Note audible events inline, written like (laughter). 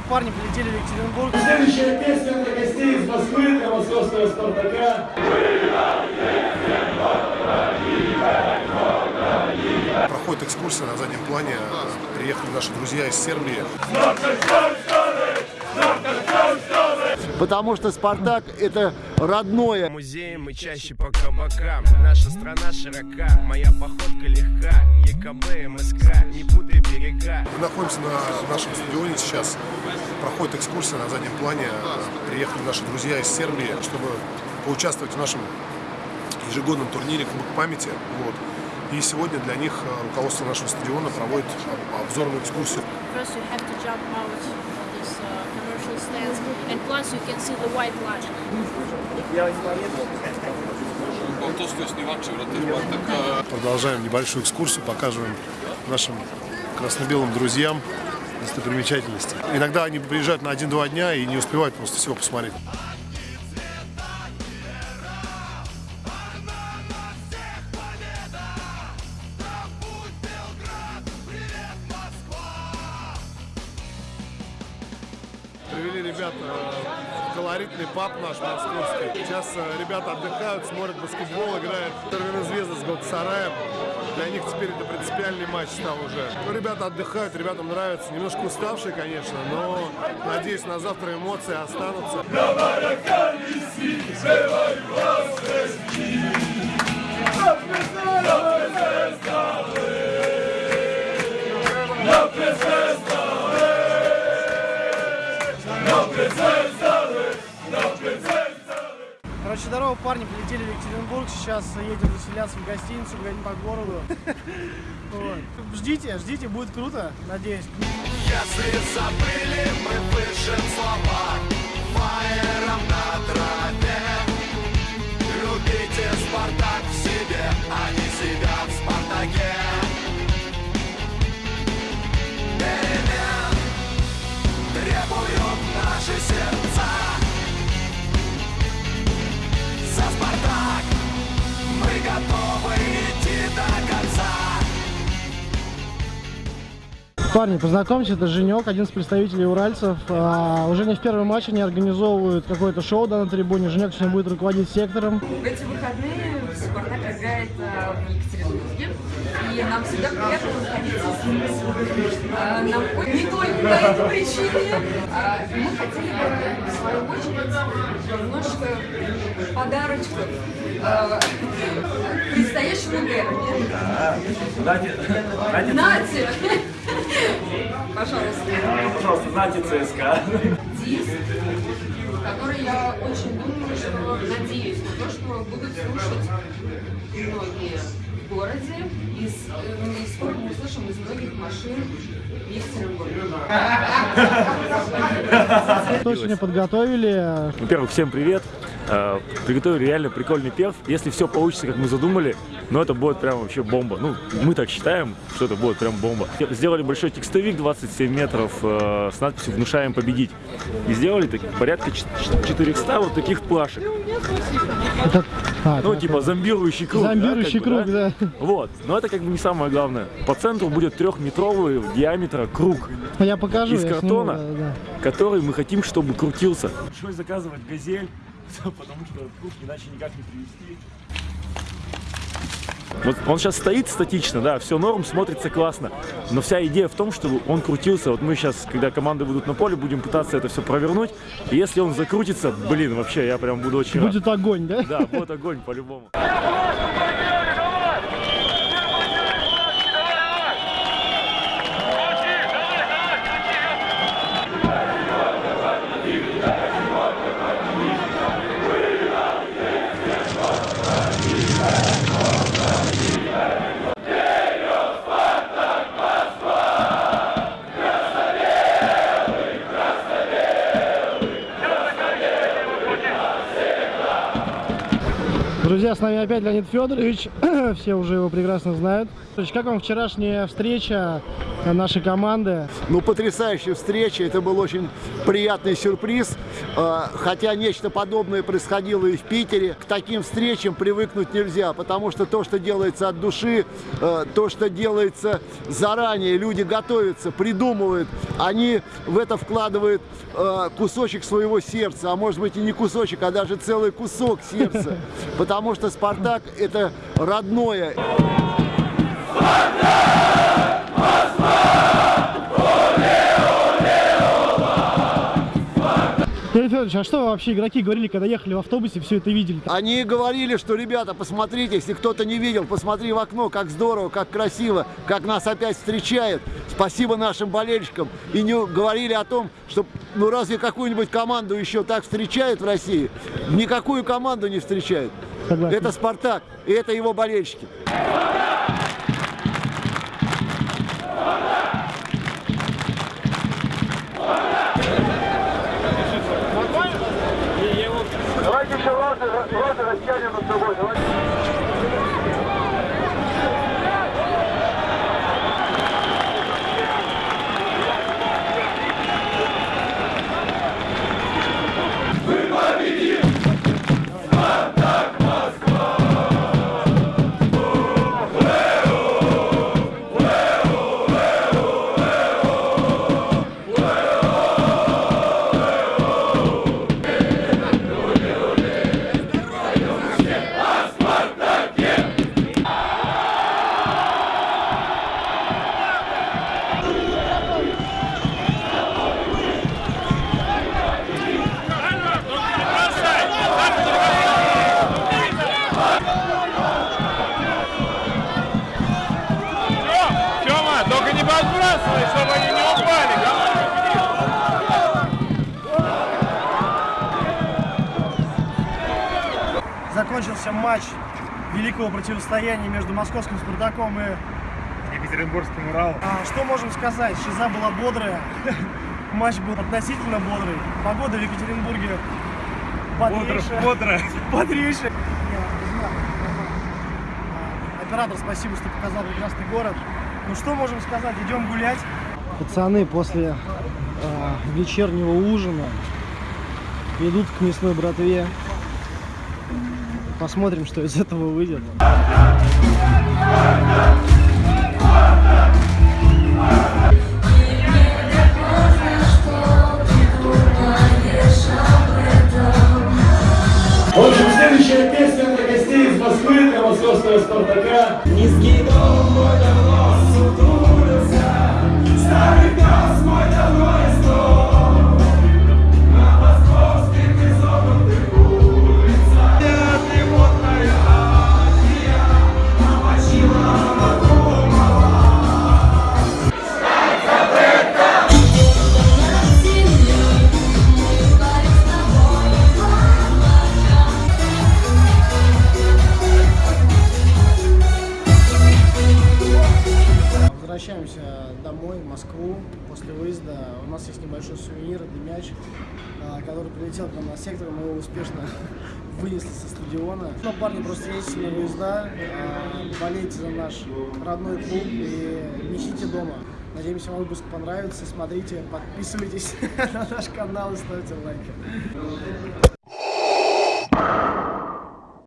здорово, парни, прилетели в Екатеринбург. Следующая песня для гостей из Москвы, для московского Спартака. Проходит экскурсия на заднем плане. Приехали наши друзья из Сербии. Потому что «Спартак» — это родное. Музеем и чаще по кабакам Наша страна широка, моя походка легка ЕКБ, МСК, не путай берега Мы находимся на нашем стадионе сейчас. Проходит экскурсия на заднем плане. Приехали наши друзья из Сербии, чтобы поучаствовать в нашем ежегодном турнире Клуб памяти. Вот. И сегодня для них э, руководство нашего стадиона проводит об- обзорную экскурсию. Stands and plus you can see the white line. Продолжаем небольшую экскурсию, показываем нашим красно-белым друзьям достопримечательности. Иногда они приезжают на один-два дня и не успевают просто всего посмотреть. Ребят э, колоритный паб наш московский. Сейчас э, ребята отдыхают, смотрят баскетбол, играют Тервинозвезда с Галатасараем. Для них теперь это принципиальный матч стал уже. Ребята отдыхают, ребятам нравится. Немножко уставшие, конечно, но надеюсь, на завтра эмоции останутся. Екатеринбург. Сейчас едем заселяться в гостиницу, гулять по городу. (laughs) Вот. Ждите, ждите, будет круто, надеюсь. Если забыли, мы пишем слова Фаером на траве Любите Спартак в себе, они себя Парни, познакомьтесь, это Женек, один из представителей уральцев. А, уже не в первом матче они организовывают какое-то шоу да, на трибуне. Женек сегодня будет руководить сектором. В эти выходные Спартак играет э, в Екатеринбурге, и нам всегда приятно находиться здесь. Э, Нам не только по этой причине, а мы хотели бы, в свою очередь, немножко подарочков э, предстоящему дерби. Нате! Знаете ЦСКА. диск, который я очень думаю, что надеюсь на то, что будут слушать многие в городе, и, с- э, и скоро мы услышим из многих машин в Екатеринбурге. Сегодня подготовили? Во-первых, всем привет. Э, Приготовили реально прикольный перв. Если все получится, как мы задумали, ну это будет прям вообще бомба. Ну, мы так считаем, что это будет прям бомба. Сделали большой текстовик 27 метров э, с надписью «Внушаем победить». И сделали так, порядка ч- ч- 400 вот таких плашек. Это, а, Ну, это- типа зомбирующий круг. да, Зомбирующий как бы, круг, да. Вот. Но это как бы не самое главное. По центру будет трехметровый диаметра круг. Я покажу. Из я картона? сниму, да, да. который мы хотим, чтобы крутился. Пришлось заказывать газель, (laughs) потому что круг иначе никак не привезти. Вот он сейчас стоит статично, да, все норм, смотрится классно. Но вся идея в том, чтобы он крутился. Вот мы сейчас, когда команды будут на поле, будем пытаться это все провернуть. И если он закрутится, блин, вообще, я прям буду очень рад. Будет огонь, да? Да, вот огонь по-любому. Друзья, с нами опять Леонид Федорович. (clears throat) Все уже его прекрасно знают. Как вам вчерашняя встреча? Нашей команды. Ну, потрясающая встреча, это был очень приятный сюрприз. Э, Хотя нечто подобное происходило и в Питере. К таким встречам привыкнуть нельзя, потому что то, что делается от души, э, то, что делается заранее, люди готовятся, придумывают, они в это вкладывают э, кусочек своего сердца, а может быть и не кусочек, а даже целый кусок сердца, (laughs) потому что «Спартак» — это родное. Федорович, а что вообще игроки говорили, когда ехали в автобусе, все это видели? Они говорили, что, ребята, посмотрите, если кто-то не видел, посмотри в окно, как здорово, как красиво, как нас опять встречают. Спасибо нашим болельщикам. И не говорили о том, что, ну разве какую-нибудь команду еще так встречают в России? Никакую команду не встречают. Согласен. Это «Спартак», и это его болельщики. Матч великого противостояния между московским «Спартаком» и Екатеринбургским Уралом. А, что можем сказать? Шиза была бодрая. (laughs) Матч был относительно бодрый. Погода в Екатеринбурге бодрейшая. Бодрая. Бодрейшая. (laughs) А, Оператор, спасибо, что показал прекрасный город. Ну что можем сказать? Идем гулять. Пацаны после а, вечернего ужина идут к мясной братве. Посмотрим, что из этого выйдет. В общем, следующая песня для гостей из Москвы, для московского Спартака. Низкий дом нас есть небольшой сувенир, это мяч, а, который прилетел к нам на сектор, мы его успешно (laughs) вынесли со стадиона. Но парни просто ездите на выезда, а, болейте за наш родной клуб и несите дома. Надеемся, вам выпуск понравится. Смотрите, подписывайтесь (laughs) на наш канал и ставьте лайки.